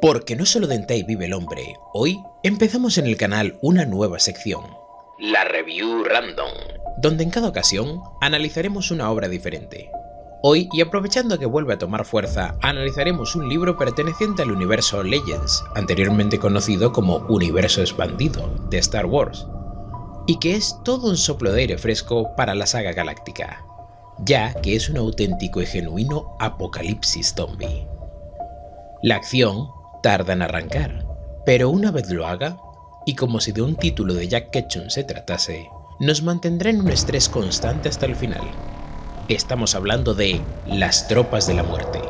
Porque no solo de Hentai vive el hombre, hoy empezamos en el canal una nueva sección, la Review Random, donde en cada ocasión analizaremos una obra diferente. Hoy, y aprovechando que vuelve a tomar fuerza, analizaremos un libro perteneciente al universo Legends, anteriormente conocido como Universo Expandido, de Star Wars, y que es todo un soplo de aire fresco para la saga galáctica, ya que es un auténtico y genuino apocalipsis zombie. La acción tarda en arrancar, pero una vez lo haga, y como si de un título de Jack Ketchum se tratase, nos mantendrá en un estrés constante hasta el final. Estamos hablando de Las Tropas de la Muerte.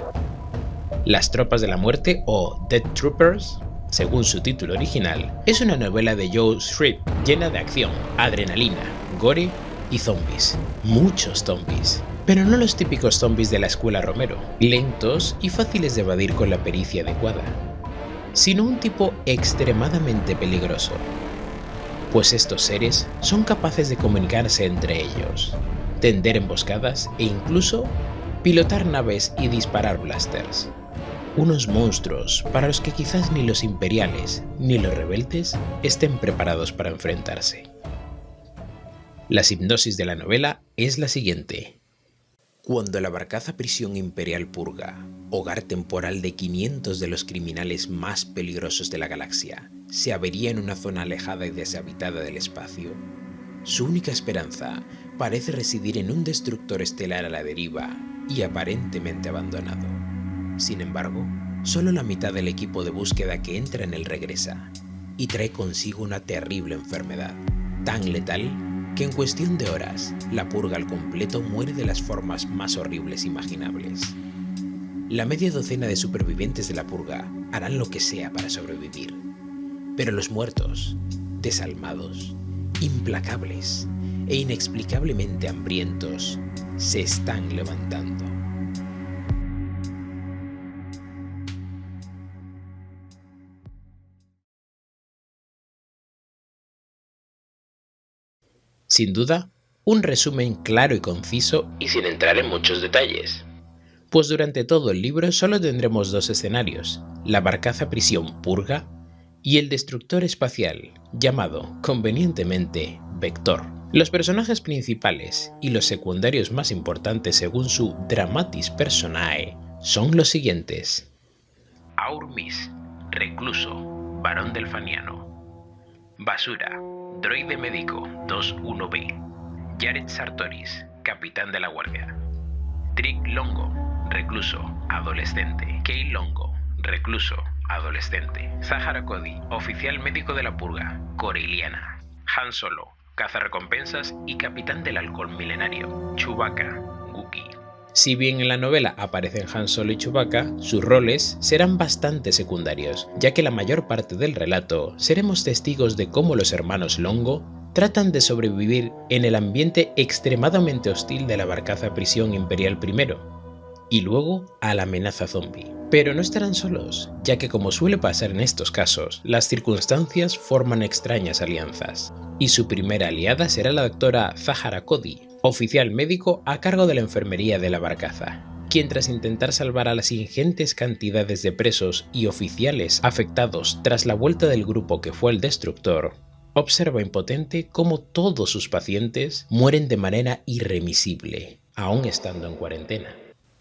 Las Tropas de la Muerte o Dead Troopers, según su título original, es una novela de Joe Shrip llena de acción, adrenalina, gore y zombies. Muchos zombies. Pero no los típicos zombies de la escuela Romero, lentos y fáciles de evadir con la pericia adecuada, sino un tipo extremadamente peligroso, pues estos seres son capaces de comunicarse entre ellos, tender emboscadas e incluso pilotar naves y disparar blasters. Unos monstruos para los que quizás ni los imperiales ni los rebeldes estén preparados para enfrentarse. La hipnosis de la novela es la siguiente. Cuando la barcaza prisión imperial Purga, hogar temporal de 500 de los criminales más peligrosos de la galaxia, se avería en una zona alejada y deshabitada del espacio, su única esperanza parece residir en un destructor estelar a la deriva y aparentemente abandonado. Sin embargo, solo la mitad del equipo de búsqueda que entra en él regresa, y trae consigo una terrible enfermedad, tan letal que en cuestión de horas, la purga al completo muere de las formas más horribles imaginables. La media docena de supervivientes de la purga harán lo que sea para sobrevivir, pero los muertos, desalmados, implacables e inexplicablemente hambrientos, se están levantando. Sin duda, un resumen claro y conciso y sin entrar en muchos detalles. Pues durante todo el libro solo tendremos dos escenarios, la barcaza prisión Purga y el destructor espacial, llamado convenientemente Vector. Los personajes principales y los secundarios más importantes según su dramatis personae son los siguientes. Aurmis, recluso, varón delfaniano. Basura, droide médico 21B. Jared Sartoris, capitán de la guardia. Trick Longo, recluso, adolescente. Kay Longo, recluso, adolescente. Zahara Cody, oficial médico de la purga, Coriliana. Han Solo, cazarrecompensas y capitán del alcohol milenario, Chewbacca. Si bien en la novela aparecen Han Solo y Chewbacca, sus roles serán bastante secundarios, ya que la mayor parte del relato seremos testigos de cómo los hermanos Longo tratan de sobrevivir en el ambiente extremadamente hostil de la barcaza prisión imperial primero, y luego a la amenaza zombie. Pero no estarán solos, ya que como suele pasar en estos casos, las circunstancias forman extrañas alianzas, y su primera aliada será la doctora Zahara Cody, oficial médico a cargo de la enfermería de la barcaza, quien tras intentar salvar a las ingentes cantidades de presos y oficiales afectados tras la vuelta del grupo que fue el destructor, observa impotente cómo todos sus pacientes mueren de manera irremisible, aún estando en cuarentena.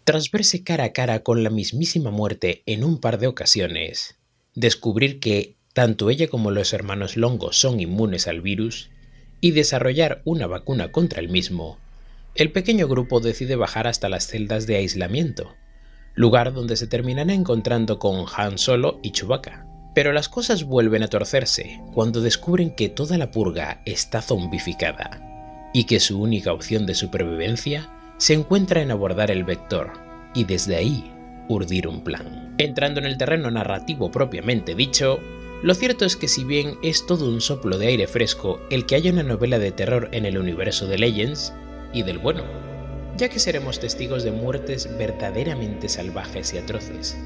Tras verse cara a cara con la mismísima muerte en un par de ocasiones, descubrir que tanto ella como los hermanos Longo son inmunes al virus, y desarrollar una vacuna contra el mismo, el pequeño grupo decide bajar hasta las celdas de aislamiento, lugar donde se terminará encontrando con Han Solo y Chewbacca. Pero las cosas vuelven a torcerse cuando descubren que toda la purga está zombificada, y que su única opción de supervivencia se encuentra en abordar el vector y desde ahí urdir un plan. Entrando en el terreno narrativo propiamente dicho, lo cierto es que si bien es todo un soplo de aire fresco el que haya una novela de terror en el universo de Legends, y del bueno, ya que seremos testigos de muertes verdaderamente salvajes y atroces,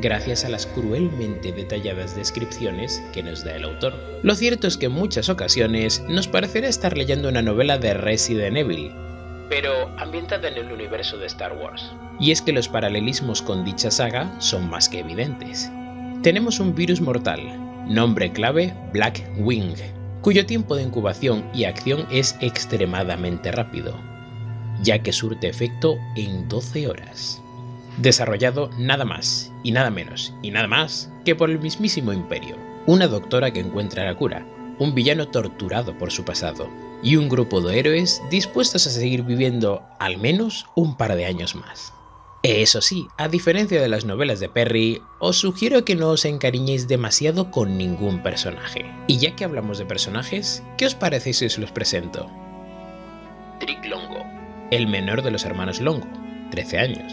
gracias a las cruelmente detalladas descripciones que nos da el autor. Lo cierto es que en muchas ocasiones nos parecerá estar leyendo una novela de Resident Evil, pero ambientada en el universo de Star Wars. Y es que los paralelismos con dicha saga son más que evidentes, Tenemos un virus mortal, nombre clave Black Wing, cuyo tiempo de incubación y acción es extremadamente rápido, ya que surte efecto en 12 horas. Desarrollado nada más, y nada menos, y nada más que por el mismísimo Imperio, una doctora que encuentra la cura, un villano torturado por su pasado, y un grupo de héroes dispuestos a seguir viviendo al menos un par de años más. Eso sí, a diferencia de las novelas de Perry, os sugiero que no os encariñéis demasiado con ningún personaje. Y ya que hablamos de personajes, ¿qué os parece si os los presento? Trick Longo, el menor de los hermanos Longo, 13 años.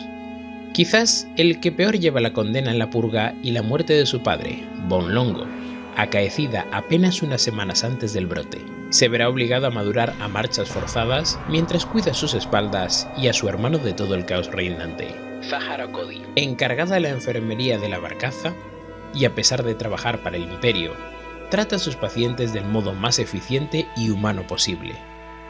Quizás el que peor lleva la condena en la purga y la muerte de su padre, Bon Longo, acaecida apenas unas semanas antes del brote. Se verá obligado a madurar a marchas forzadas mientras cuida sus espaldas y a su hermano de todo el caos reinante. Zahara Cody, encargada de la enfermería de la barcaza, y a pesar de trabajar para el imperio, trata a sus pacientes del modo más eficiente y humano posible,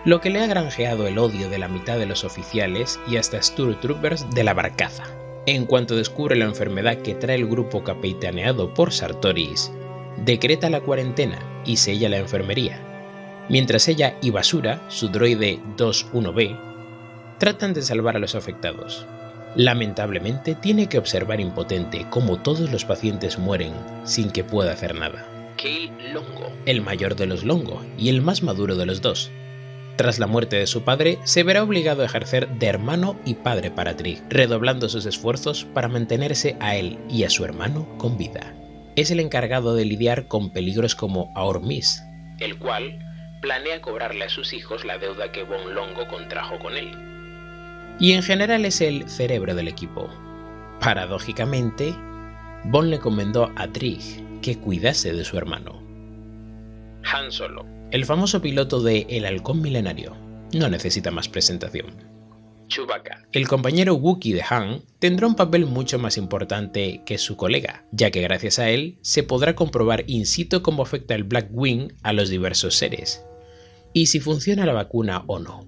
lo que le ha granjeado el odio de la mitad de los oficiales y hasta Troopers de la barcaza. En cuanto descubre la enfermedad que trae el grupo capitaneado por Sartoris, decreta la cuarentena y sella la enfermería, mientras ella y Basura, su droide 2-1B, tratan de salvar a los afectados. Lamentablemente tiene que observar impotente cómo todos los pacientes mueren sin que pueda hacer nada. Kale Longo, el mayor de los Longo y el más maduro de los dos. Tras la muerte de su padre, se verá obligado a ejercer de hermano y padre para Trig, redoblando sus esfuerzos para mantenerse a él y a su hermano con vida es el encargado de lidiar con peligros como Aormis, el cual planea cobrarle a sus hijos la deuda que Bon Longo contrajo con él. Y en general es el cerebro del equipo. Paradójicamente, Bon le encomendó a Trig que cuidase de su hermano. Han Solo, el famoso piloto de El Halcón Milenario, no necesita más presentación. Chewbacca. El compañero Wookiee de Han tendrá un papel mucho más importante que su colega, ya que gracias a él se podrá comprobar in situ cómo afecta el Black Wing a los diversos seres, y si funciona la vacuna o no.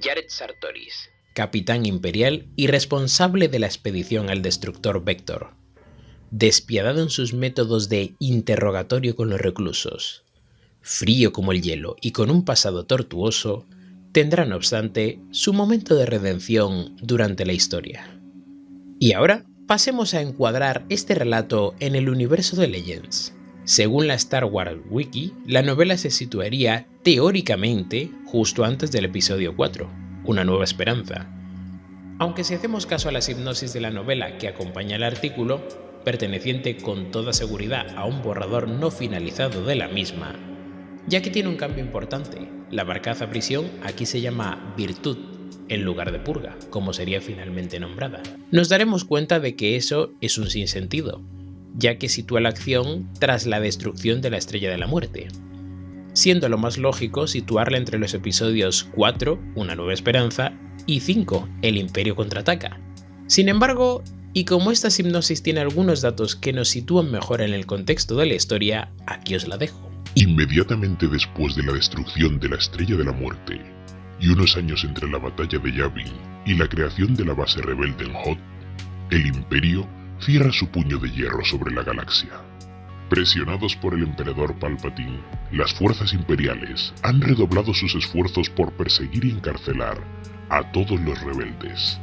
Jared Sartoris, capitán imperial y responsable de la expedición al destructor Vector, despiadado en sus métodos de interrogatorio con los reclusos, frío como el hielo y con un pasado tortuoso, tendrá no obstante su momento de redención durante la historia. Y ahora pasemos a encuadrar este relato en el universo de Legends. Según la Star Wars Wiki, la novela se situaría teóricamente justo antes del episodio 4, Una nueva esperanza. Aunque si hacemos caso a la hipnosis de la novela que acompaña el artículo, perteneciente con toda seguridad a un borrador no finalizado de la misma, ya que tiene un cambio importante. La barcaza prisión aquí se llama Virtud, en lugar de purga, como sería finalmente nombrada. Nos daremos cuenta de que eso es un sinsentido, ya que sitúa la acción tras la destrucción de la Estrella de la Muerte, siendo lo más lógico situarla entre los episodios 4, Una Nueva Esperanza, y 5, El Imperio Contraataca. Sin embargo, y como esta hipnosis tiene algunos datos que nos sitúan mejor en el contexto de la historia, aquí os la dejo. Inmediatamente después de la destrucción de la Estrella de la Muerte, y unos años entre la batalla de Yavin y la creación de la base rebelde en Hoth, el Imperio cierra su puño de hierro sobre la galaxia. Presionados por el emperador Palpatine, las fuerzas imperiales han redoblado sus esfuerzos por perseguir y encarcelar a todos los rebeldes,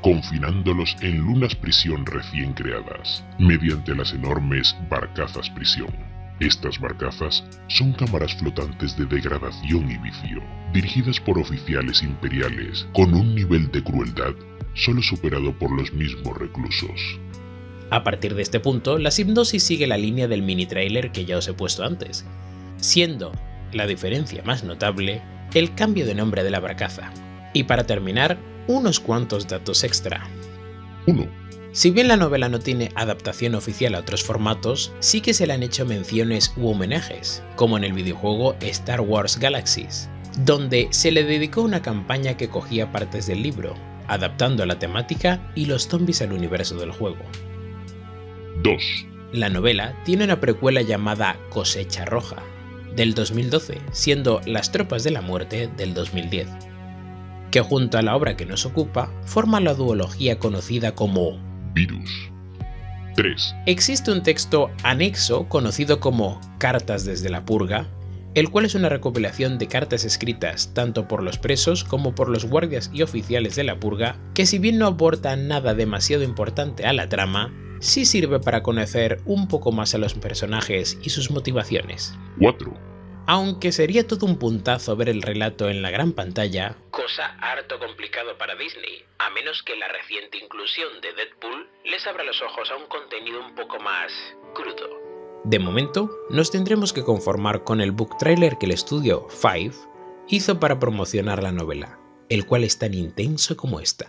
confinándolos en lunas prisión recién creadas, mediante las enormes barcazas prisión. Estas barcazas son cámaras flotantes de degradación y vicio, dirigidas por oficiales imperiales con un nivel de crueldad solo superado por los mismos reclusos. A partir de este punto, la hipnosis sigue la línea del mini trailer que ya os he puesto antes, siendo la diferencia más notable el cambio de nombre de la barcaza. Y para terminar, unos cuantos datos extra. 1. Si bien la novela no tiene adaptación oficial a otros formatos, sí que se le han hecho menciones u homenajes, como en el videojuego Star Wars Galaxies, donde se le dedicó una campaña que cogía partes del libro, adaptando la temática y los zombies al universo del juego. 2. La novela tiene una precuela llamada Cosecha Roja, del 2012, siendo Las Tropas de la Muerte del 2010, que junto a la obra que nos ocupa forma la duología conocida como Virus. 3. Existe un texto anexo conocido como Cartas desde la Purga, el cual es una recopilación de cartas escritas tanto por los presos como por los guardias y oficiales de la purga, que si bien no aporta nada demasiado importante a la trama, sí sirve para conocer un poco más a los personajes y sus motivaciones. 4. Aunque sería todo un puntazo ver el relato en la gran pantalla, cosa harto complicado para Disney, a menos que la reciente inclusión de Deadpool les abra los ojos a un contenido un poco más crudo. De momento, nos tendremos que conformar con el book trailer que el estudio Five hizo para promocionar la novela, el cual es tan intenso como esta.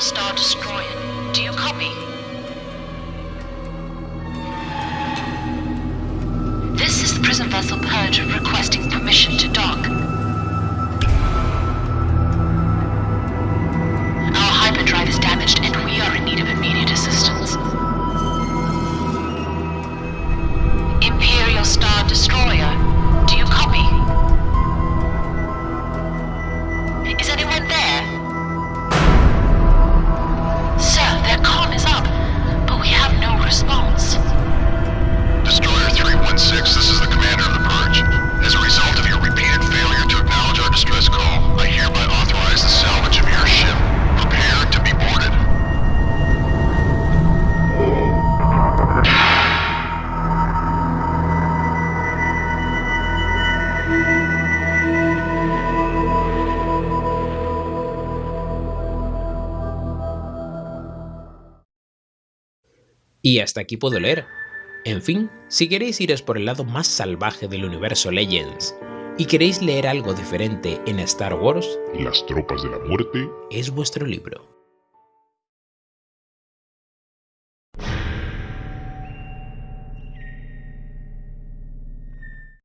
Star Destroyer, do you copy? This is the prison vessel Purge requesting permission to dock. Y hasta aquí puedo leer. En fin, si queréis iros por el lado más salvaje del universo Legends y queréis leer algo diferente en Star Wars, Las tropas de la muerte es vuestro libro.